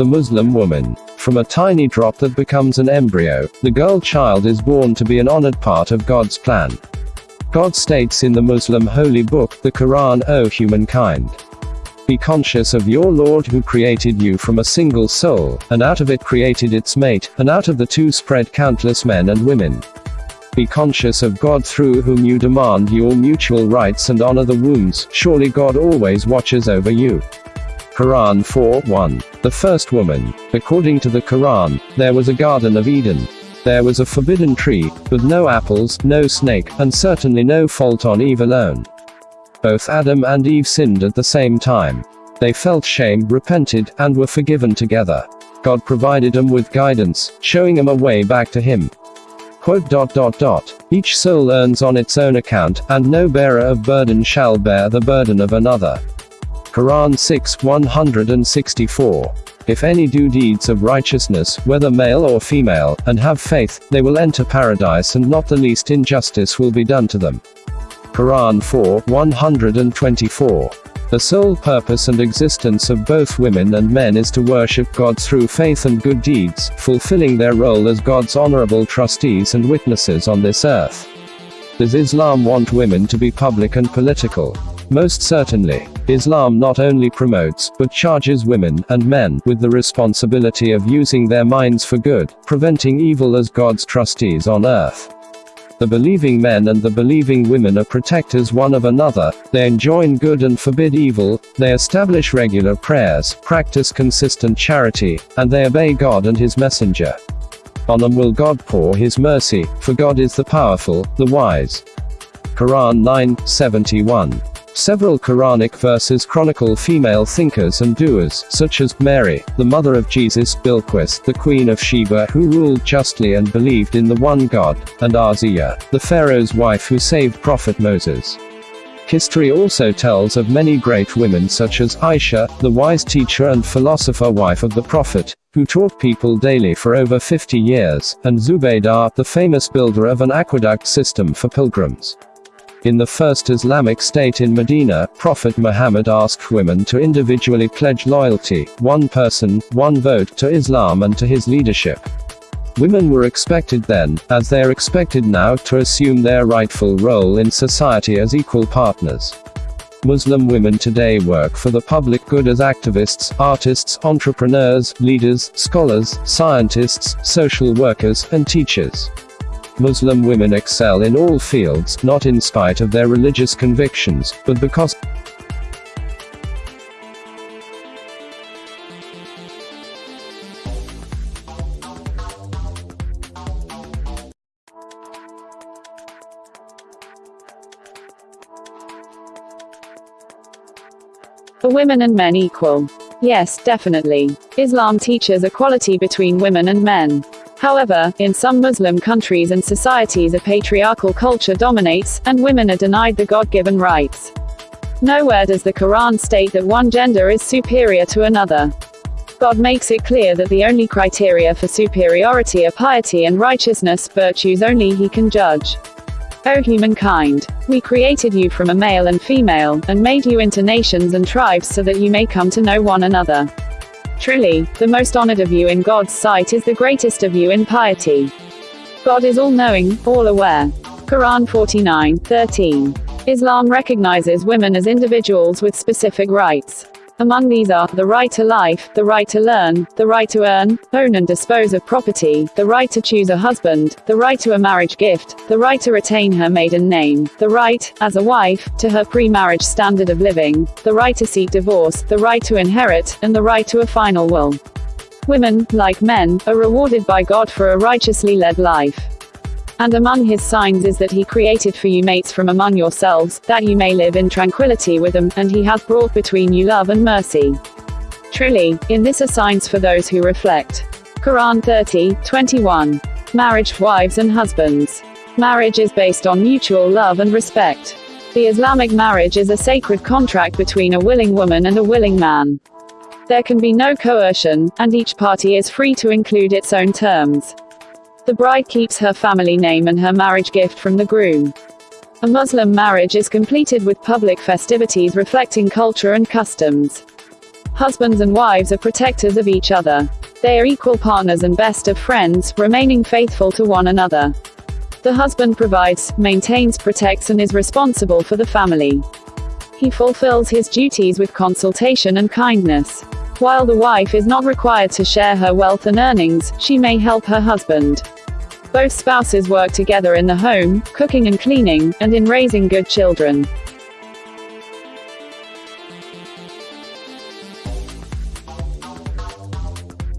The Muslim woman. From a tiny drop that becomes an embryo, the girl child is born to be an honored part of God's plan. God states in the Muslim holy book, the Quran, O humankind. Be conscious of your Lord who created you from a single soul, and out of it created its mate, and out of the two spread countless men and women. Be conscious of God through whom you demand your mutual rights and honor the wombs, surely God always watches over you. Quran 4:1. The first woman. According to the Quran, there was a Garden of Eden. There was a forbidden tree, with no apples, no snake, and certainly no fault on Eve alone. Both Adam and Eve sinned at the same time. They felt shame, repented, and were forgiven together. God provided them with guidance, showing them a way back to Him. Quote dot dot dot. Each soul earns on its own account, and no bearer of burden shall bear the burden of another. Quran 6 164. If any do deeds of righteousness, whether male or female, and have faith, they will enter paradise and not the least injustice will be done to them. Quran 4 124. The sole purpose and existence of both women and men is to worship God through faith and good deeds, fulfilling their role as God's honorable trustees and witnesses on this earth. Does Islam want women to be public and political? Most certainly. Islam not only promotes, but charges women, and men, with the responsibility of using their minds for good, preventing evil as God's trustees on earth. The believing men and the believing women are protectors one of another, they enjoin good and forbid evil, they establish regular prayers, practice consistent charity, and they obey God and His Messenger. On them will God pour His mercy, for God is the powerful, the wise. Quran 9, 71. Several Quranic verses chronicle female thinkers and doers, such as Mary, the mother of Jesus, Bilquis, the queen of Sheba who ruled justly and believed in the one God, and Asiya, the Pharaoh's wife who saved Prophet Moses. History also tells of many great women such as Aisha, the wise teacher and philosopher wife of the Prophet, who taught people daily for over 50 years, and Zubaydah, the famous builder of an aqueduct system for pilgrims. In the first Islamic state in Medina, Prophet Muhammad asked women to individually pledge loyalty, one person, one vote, to Islam and to his leadership. Women were expected then, as they are expected now, to assume their rightful role in society as equal partners. Muslim women today work for the public good as activists, artists, entrepreneurs, leaders, scholars, scientists, social workers, and teachers. Muslim women excel in all fields, not in spite of their religious convictions, but because Are women and men equal? Yes, definitely. Islam teaches equality between women and men. However, in some Muslim countries and societies a patriarchal culture dominates, and women are denied the God-given rights. Nowhere does the Quran state that one gender is superior to another. God makes it clear that the only criteria for superiority are piety and righteousness, virtues only he can judge. O humankind, we created you from a male and female, and made you into nations and tribes so that you may come to know one another. Truly, the most honored of you in God's sight is the greatest of you in piety. God is all knowing, all aware. Quran 49, 13. Islam recognizes women as individuals with specific rights. Among these are, the right to life, the right to learn, the right to earn, own and dispose of property, the right to choose a husband, the right to a marriage gift, the right to retain her maiden name, the right, as a wife, to her pre-marriage standard of living, the right to seek divorce, the right to inherit, and the right to a final will. Women, like men, are rewarded by God for a righteously led life. And among his signs is that he created for you mates from among yourselves, that you may live in tranquility with them, and he hath brought between you love and mercy. Truly, in this are signs for those who reflect. Quran 30, 21. Marriage, wives and husbands. Marriage is based on mutual love and respect. The Islamic marriage is a sacred contract between a willing woman and a willing man. There can be no coercion, and each party is free to include its own terms. The bride keeps her family name and her marriage gift from the groom. A Muslim marriage is completed with public festivities reflecting culture and customs. Husbands and wives are protectors of each other. They are equal partners and best of friends, remaining faithful to one another. The husband provides, maintains, protects, and is responsible for the family. He fulfills his duties with consultation and kindness. While the wife is not required to share her wealth and earnings, she may help her husband. Both spouses work together in the home, cooking and cleaning, and in raising good children.